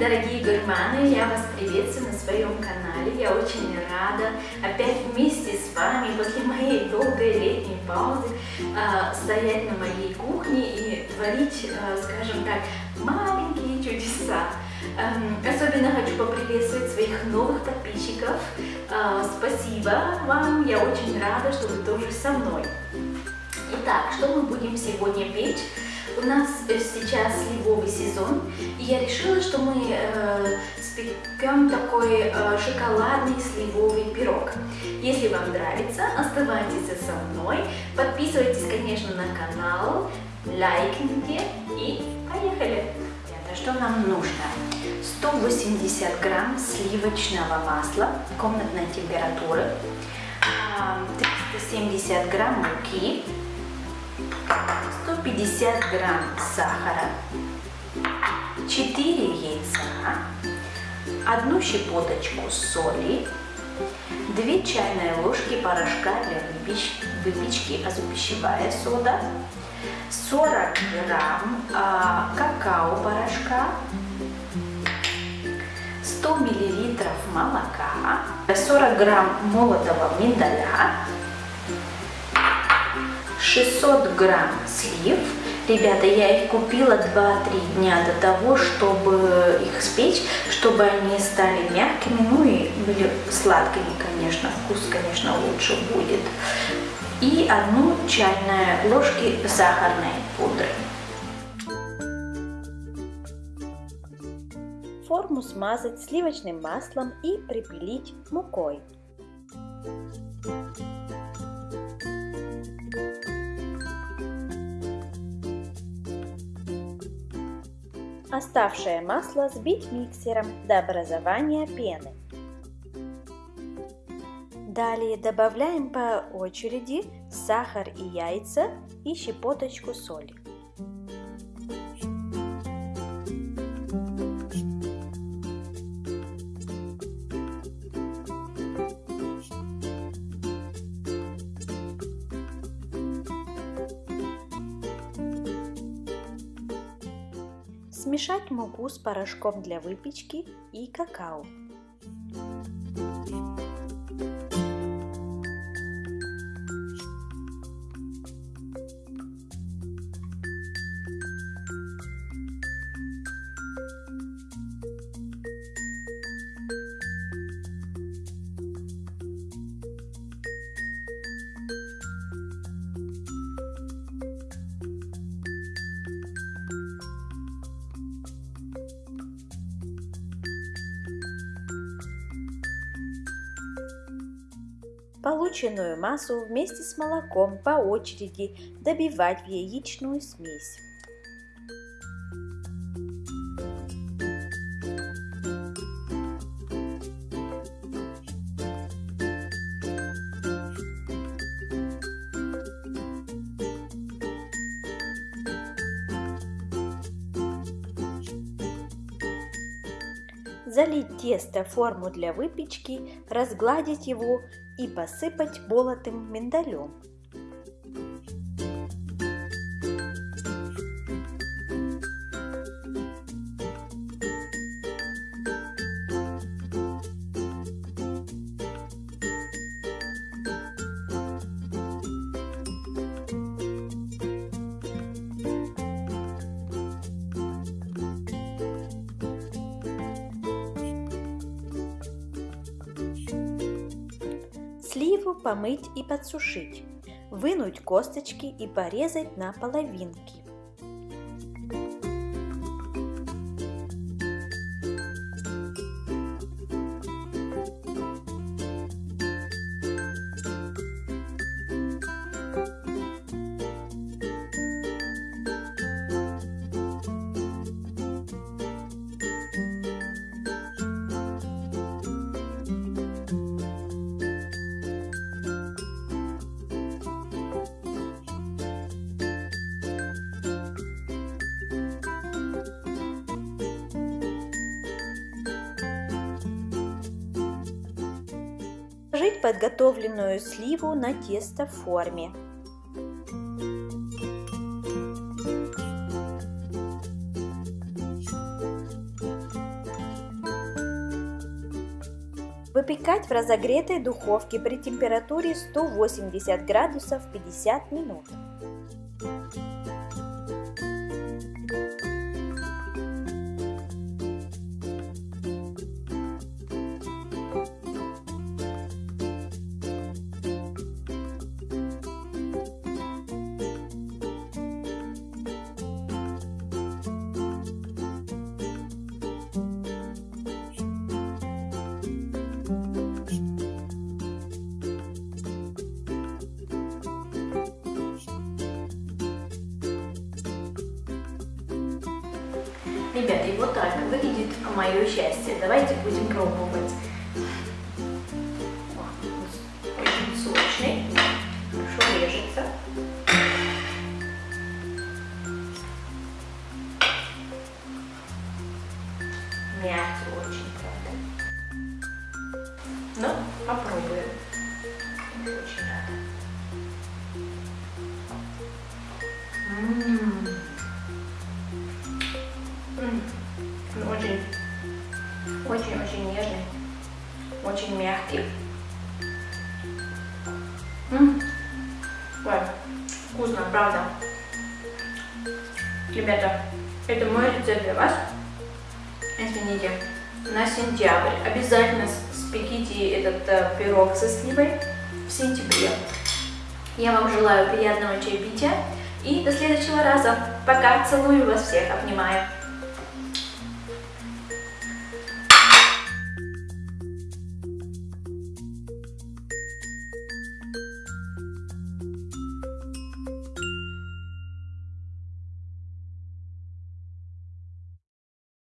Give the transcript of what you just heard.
дорогие гурманы, я вас приветствую на своем канале. Я очень рада опять вместе с вами после моей долгой летней паузы э, стоять на моей кухне и творить, э, скажем так, маленькие чудеса. Эм, особенно хочу поприветствовать своих новых подписчиков. Э, спасибо вам, я очень рада, что вы тоже со мной. Итак, что мы будем сегодня печь? У нас сейчас сливовый сезон, и я решила, что мы э, спекем такой э, шоколадный сливовый пирог. Если вам нравится, оставайтесь со мной, подписывайтесь, конечно, на канал, лайкните и поехали! Что нам нужно? 180 грамм сливочного масла комнатной температуры, 370 а, грамм муки, 150 грамм сахара, 4 яйца, одну щепоточку соли, 2 чайные ложки порошка для выпечки, азопищевая сода, 40 грамм а, какао-порошка, 100 миллилитров молока, 40 грамм молотого миндаля, 600 грамм слив. Ребята, я их купила 2-3 дня до того, чтобы их спечь, чтобы они стали мягкими, ну и были сладкими, конечно, вкус, конечно, лучше будет. И одну чайную ложки сахарной пудры. Форму смазать сливочным маслом и припилить мукой. Оставшее масло сбить миксером до образования пены. Далее добавляем по очереди сахар и яйца и щепоточку соли. Смешать муку с порошком для выпечки и какао. Полученную массу вместе с молоком по очереди добивать в яичную смесь. залить тесто в форму для выпечки, разгладить его и посыпать молотым миндалем. Сливу помыть и подсушить, вынуть косточки и порезать на половинки. Положить подготовленную сливу на тесто в форме. Выпекать в разогретой духовке при температуре 180 градусов 50 минут. Ребята, и вот так выглядит мое счастье. Давайте будем пробовать. Очень сочный, хорошо режется. Мягкий очень, правда. Ну, попробуем. Очень рада. М-м-м. М Ой, вкусно, правда. Ребята, это мой рецепт для вас. Извините, на сентябрь. Обязательно спеките этот э, пирог со сливой в сентябре. Я вам желаю приятного чаепития и до следующего раза. Пока, целую вас всех, обнимаю.